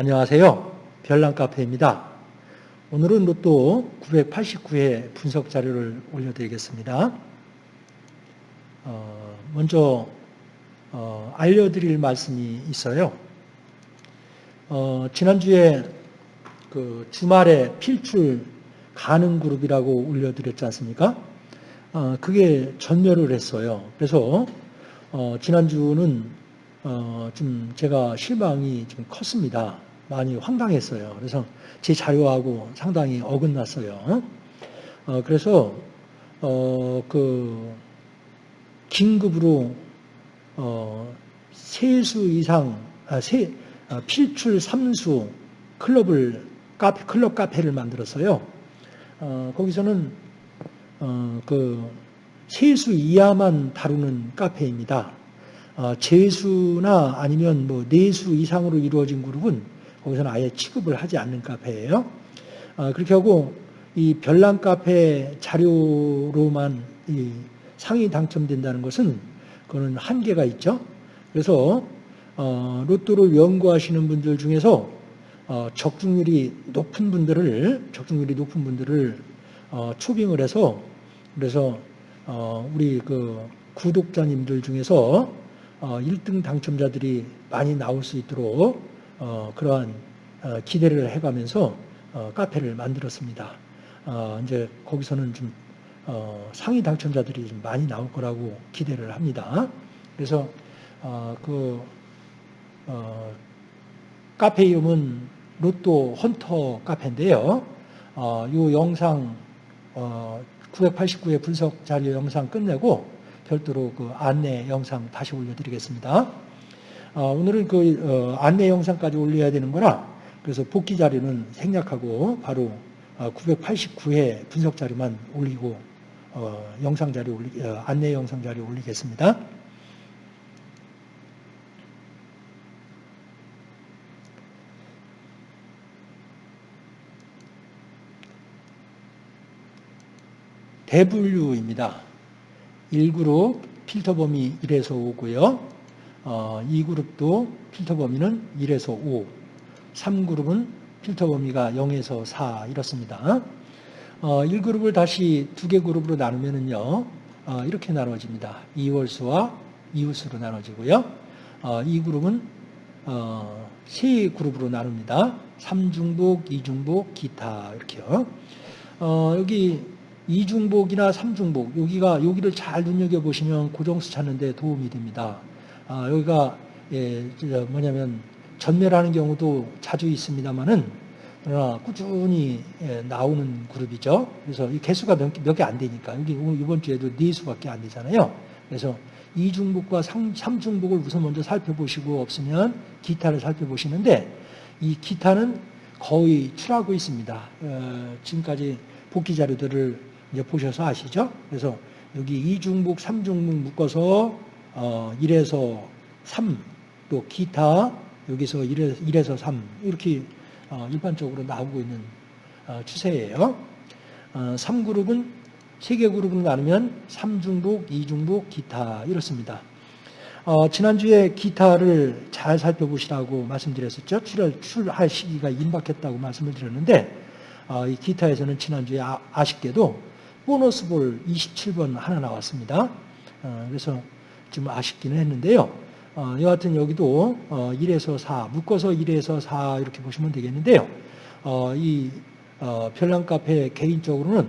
안녕하세요. 별난카페입니다. 오늘은 로또 989회 분석 자료를 올려드리겠습니다. 어, 먼저 어, 알려드릴 말씀이 있어요. 어, 지난주에 그 주말에 필출 가능 그룹이라고 올려드렸지 않습니까? 어, 그게 전멸을 했어요. 그래서 어, 지난주는 어, 좀 제가 실망이 좀 컸습니다. 많이 황당했어요. 그래서 제 자료하고 상당히 어긋났어요. 어, 그래서 어, 그 긴급으로 어, 세수 이상 아, 세, 아, 필출 3수 클럽을 카페, 클럽 카페를 만들었어요. 어, 거기서는 어, 그 세수 이하만 다루는 카페입니다. 어, 재수나 아니면 뭐 네수 이상으로 이루어진 그룹은 거기서는 아예 취급을 하지 않는 카페예요. 어, 그렇게 하고 이 별난 카페 자료로만 상위 당첨된다는 것은 그거는 한계가 있죠. 그래서 어, 로또를 연구하시는 분들 중에서 적중률이 높은 분들을 적중률이 높은 분들을 초빙을 해서 그래서 우리 그 구독자님들 중에서 1등 어, 당첨자들이 많이 나올 수 있도록 어, 그러한 어, 기대를 해가면서 카페를 만들었습니다. 이제 거기서는 좀 상위 당첨자들이 좀 많이 나올 거라고 기대를 합니다. 그래서 그 카페 이름은 로또 헌터 카페인데요. 이 영상 989의 분석 자료 영상 끝내고 별도로 그 안내 영상 다시 올려드리겠습니다. 어, 오늘은 그 어, 안내 영상까지 올려야 되는 거라 그래서 복귀 자료는 생략하고 바로 어, 989회 분석 자료만 올리고 어, 영상 자료 올리, 어, 안내 영상 자료 올리겠습니다. 대분류입니다. 1그룹 필터 범위 1에서 5고요. 어, 2그룹도 필터 범위는 1에서 5. 3그룹은 필터 범위가 0에서 4 이렇습니다. 어, 1그룹을 다시 두 개 그룹으로 나누면은요. 어, 이렇게 나눠집니다. 이월수와 이웃수로 나눠지고요. 어, 2그룹은 어, 세 그룹으로 나눕니다. 3중복, 2중복, 기타 이렇게요. 어, 여기 이중복이나 삼중복 여기가 여기를 잘 눈여겨 보시면 고정수 찾는 데 도움이 됩니다. 아, 여기가 예, 뭐냐면 전멸하는 경우도 자주 있습니다만은 그러나 꾸준히 예, 나오는 그룹이죠. 그래서 이 개수가 몇 개 안 되니까 여기 이번 주에도 네 수밖에 안 되잖아요. 그래서 이중복과 삼중복을 우선 먼저 살펴보시고 없으면 기타를 살펴보시는데 이 기타는 거의 출하고 있습니다. 어, 지금까지 복귀 자료들을 이제 보셔서 아시죠? 그래서 여기 이중복, 삼중복 묶어서 어, 1에서 3, 또 기타 여기서 1에서, 1에서 3 이렇게 어, 일반적으로 나오고 있는 어, 추세예요. 어, 3그룹은 세개 그룹으로 나누면 3중복, 2중복, 기타 이렇습니다. 어, 지난주에 기타를 잘 살펴보시라고 말씀드렸었죠. 출할, 출할 시기가 임박했다고 말씀을 드렸는데 어, 이 기타에서는 지난주에 아, 아쉽게도 보너스 볼 27번 하나 나왔습니다. 어, 그래서 좀 아쉽기는 했는데요. 어, 여하튼 여기도 어, 1에서 4, 묶어서 1에서 4 이렇게 보시면 되겠는데요. 어, 이 어, 별난 카페 개인적으로는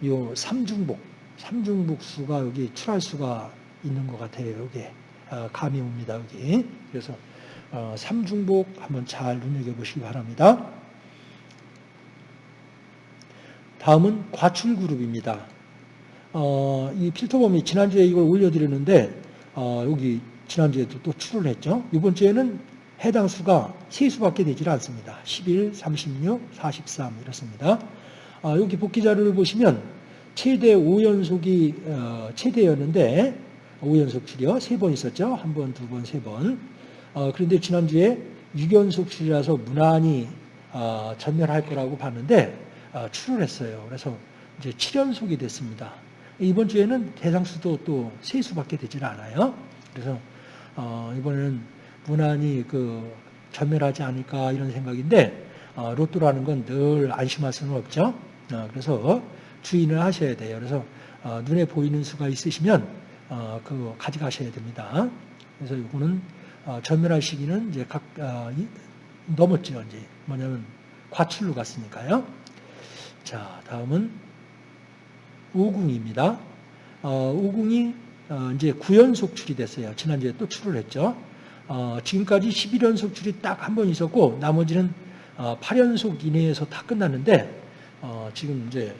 이 3중복, 3중복 수가 여기 출할 수가 있는 것 같아요. 여기 어, 감이 옵니다. 여기. 그래서 3중복 한번 잘 눈여겨보시기 바랍니다. 다음은 과출 그룹입니다. 어, 이 필터범이 지난주에 이걸 올려드렸는데 어, 여기 지난주에도 또 출을 했죠. 이번 주에는 해당 수가 세 수밖에 되질 않습니다. 11, 36, 43 이렇습니다. 어, 여기 복귀 자료를 보시면 최대 5연속이 어, 최대였는데 5연속 출이요. 세번 있었죠. 한 번, 두 번, 세 번. 어, 그런데 지난주에 6연속 출이라서 무난히 어, 전멸할 거라고 봤는데 어, 출을 했어요. 그래서 이제 7연속이 됐습니다. 이번 주에는 대상수도 또 세 수밖에 되질 않아요. 그래서 어, 이번에는 무난히 그 전멸하지 않을까 이런 생각인데 어, 로또라는 건 늘 안심할 수는 없죠. 어, 그래서 주의를 하셔야 돼요. 그래서 어, 눈에 보이는 수가 있으시면 어, 그거 가져가셔야 됩니다. 그래서 이거는 어, 전멸할 시기는 이제 각 넘었죠. 이제 뭐냐면 과출로 갔으니까요. 자, 다음은 오궁입니다. 어, 오궁이 어, 이제 9연속 출이 됐어요. 지난주에 또 출을 했죠. 어, 지금까지 11연속 출이 딱 한 번 있었고 나머지는 어, 8연속 이내에서 다 끝났는데 어, 지금 이제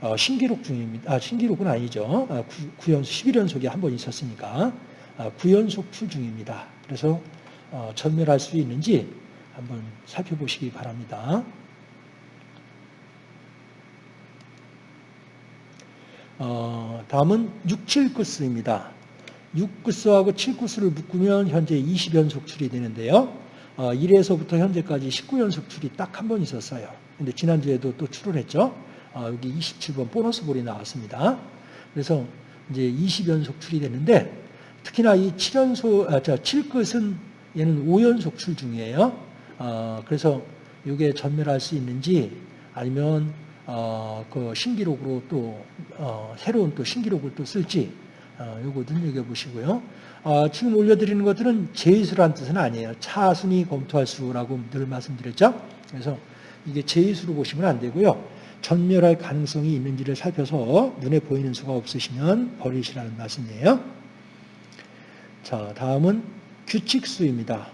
어, 신기록 중입니다. 아, 신기록은 아니죠. 아, 9, 연속 11연속이 한 번 있었으니까 아, 9연속 출 중입니다. 그래서 어, 전멸할 수 있는지 한번 살펴보시기 바랍니다. 어, 다음은 6, 7구스입니다. 6구스하고 7구스를 묶으면 현재 20연속 출이 되는데요. 어, 1에서부터 현재까지 19연속 출이 딱 한 번 있었어요. 근데 지난주에도 또 출을 했죠. 어, 여기 27번 보너스 볼이 나왔습니다. 그래서 이제 20연속 출이 되는데 특히나 이 7연속, 아, 저 7끝은 얘는 5연속 출 중이에요. 어, 그래서 이게 전멸할 수 있는지 아니면 어, 그 신기록으로 또 어, 새로운 또 신기록을 또 쓸지 어, 요거 눈여겨 보시고요. 어, 지금 올려드리는 것들은 제수란 뜻은 아니에요. 차순위 검토할 수라고 늘 말씀드렸죠. 그래서 이게 제수로 보시면 안 되고요. 전멸할 가능성이 있는지를 살펴서 눈에 보이는 수가 없으시면 버리시라는 말씀이에요. 자, 다음은 규칙수입니다.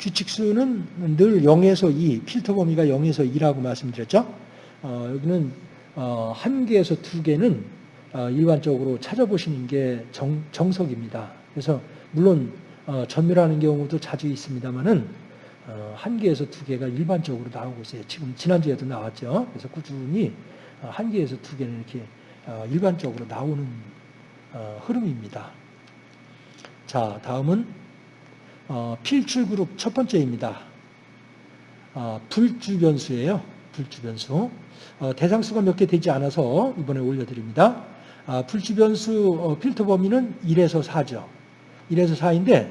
규칙수는 늘 0에서 2, 필터 범위가 0에서 2라고 말씀드렸죠. 어, 여기는 어, 한 개에서 두 개는 어, 일반적으로 찾아보시는 게 정, 정석입니다. 그래서 물론 어, 전멸하는 경우도 자주 있습니다만은 어, 한 개에서 두 개가 일반적으로 나오고 있어요. 지금 지난주에도 나왔죠. 그래서 꾸준히 어, 한 개에서 두 개는 이렇게 어, 일반적으로 나오는 어, 흐름입니다. 자, 다음은 어, 필출 그룹 첫 번째입니다. 어, 불주 변수예요. 불주 변수. 어, 대상수가 몇 개 되지 않아서 이번에 올려드립니다. 아, 불주 변수 어, 필터 범위는 1에서 4죠. 1에서 4인데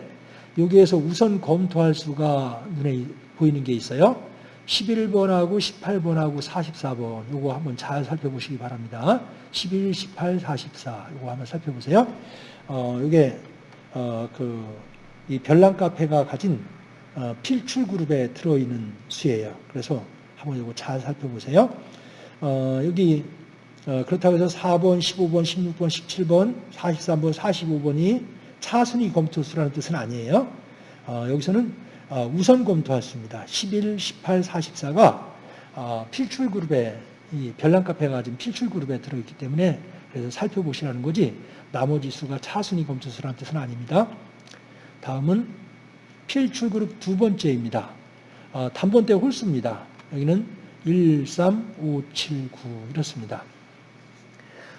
여기에서 우선 검토할 수가 눈에 보이는 게 있어요. 11번하고 18번하고 44번 요거 한번 잘 살펴보시기 바랍니다. 11, 18, 44 요거 한번 살펴보세요. 어, 이게 어, 그, 이 별난 카페가 가진 어, 필출 그룹에 들어있는 수예요. 그래서 한번 이거 잘 살펴보세요. 어, 여기 어, 그렇다고 해서 4번, 15번, 16번, 17번, 43번, 45번이 차순위 검토수라는 뜻은 아니에요. 어, 여기서는 어, 우선 검토할 수입니다. 11, 18, 44가 어, 필출 그룹에 이 별난 카페가 가진 필출 그룹에 들어있기 때문에 그래서 살펴보시라는 거지 나머지 수가 차순위 검토수라는 뜻은 아닙니다. 다음은 필출 그룹 두 번째입니다. 어, 단번대 홀수입니다. 여기는 1, 3, 5, 7, 9 이렇습니다.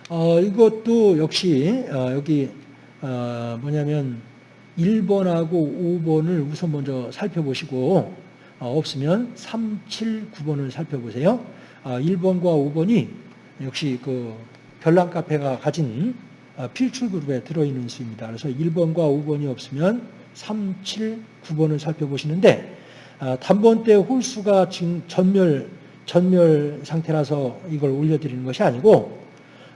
어, 이것도 역시 어, 여기 어, 뭐냐면 1번하고 5번을 우선 먼저 살펴보시고 어, 없으면 3, 7, 9번을 살펴보세요. 아, 1번과 5번이 역시 그 별난 카페가 가진 어, 필출 그룹에 들어있는 수입니다. 그래서 1번과 5번이 없으면 3, 7, 9번을 살펴보시는데 아, 단번대 홀수가 지금 전멸 전멸 상태라서 이걸 올려드리는 것이 아니고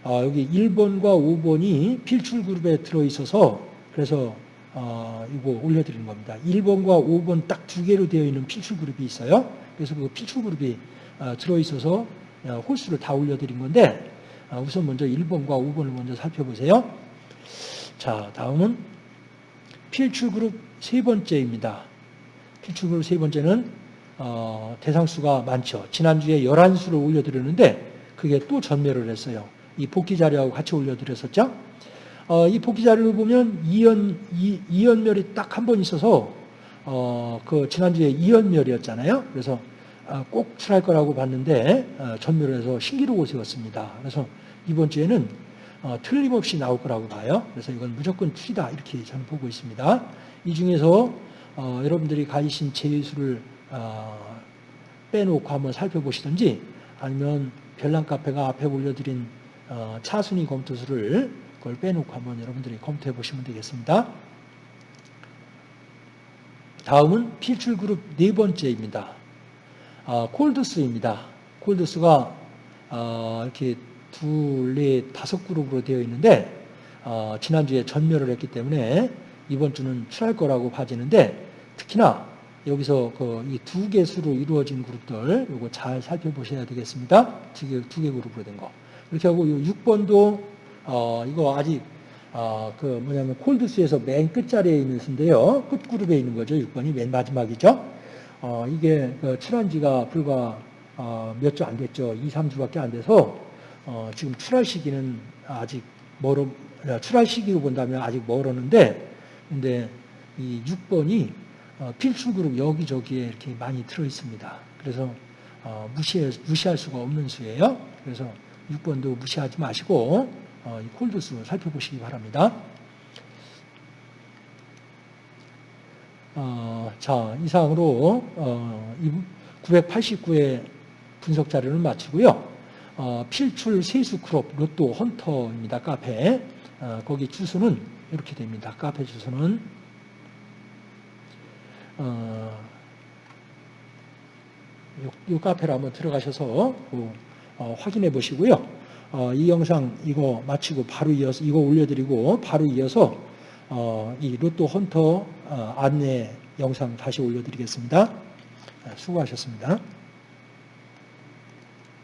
어, 여기 1번과 5번이 필출 그룹에 들어있어서 그래서 어, 이거 올려드리는 겁니다. 1번과 5번 딱 두 개로 되어 있는 필출 그룹이 있어요. 그래서 그 필출 그룹이 어, 들어있어서 어, 홀수를 다 올려드린 건데 어, 우선 먼저 1번과 5번을 먼저 살펴보세요. 자, 다음은 필출 그룹 세 번째입니다. 그룹 세 번째는 어, 대상수가 많죠. 지난주에 11수를 올려드렸는데 그게 또 전멸을 했어요. 이 복귀 자료하고 같이 올려드렸었죠. 어, 이 복귀 자료를 보면 이연, 이, 이연멸이 딱 한 번 있어서 어, 그 지난주에 이연멸이었잖아요. 그래서 어, 꼭 출할 거라고 봤는데 어, 전멸을 해서 신기록을 세웠습니다. 그래서 이번 주에는 어, 틀림없이 나올 거라고 봐요. 그래서 이건 무조건 출이다 이렇게 저는 보고 있습니다. 이 중에서 어, 여러분들이 가지신 제수를 어, 빼놓고 한번 살펴보시든지 아니면 별난 카페가 앞에 올려드린 어, 차순위 검토수를 그걸 빼놓고 한번 여러분들이 검토해 보시면 되겠습니다. 다음은 필출 그룹 네 번째입니다. 아, 콜드스입니다. 콜드스가 아, 이렇게 둘, 넷, 다섯 그룹으로 되어 있는데 아, 지난주에 전멸을 했기 때문에 이번 주는 출할 거라고 봐지는데 특히나 여기서 그 이 두 개 수로 이루어진 그룹들 요거 잘 살펴보셔야 되겠습니다. 두 개, 두 개 그룹으로 된 거. 이렇게 하고 요 6번도 어, 이거 아직 어, 그 뭐냐면 콜드스에서 맨 끝자리에 있는 수인데요. 끝 그룹에 있는 거죠. 6번이 맨 마지막이죠. 어, 이게 그 출한 지가 불과 어, 몇 주 안 됐죠. 2, 3주밖에 안 돼서 어, 지금 출할 시기는 아직 멀어 출할 시기로 본다면 아직 멀었는데 근데 이 6번이 어, 필출 그룹 여기저기에 이렇게 많이 들어 있습니다. 그래서 어, 무시해, 무시할 수가 없는 수예요. 그래서 6번도 무시하지 마시고 어, 이 cold수 살펴보시기 바랍니다. 어, 자, 이상으로 어, 989의 분석 자료를 마치고요. 어, 필출 세수 클럽 로또 헌터입니다. 카페. 어, 거기 주소는 이렇게 됩니다. 카페 주소는 어, 요, 요 카페로 한번 들어가셔서 그, 어, 확인해 보시고요. 어, 이 영상 이거 마치고 바로 이어서 이거 올려드리고 바로 이어서 어, 이 로또 헌터 어, 안내 영상 다시 올려드리겠습니다. 아, 수고하셨습니다.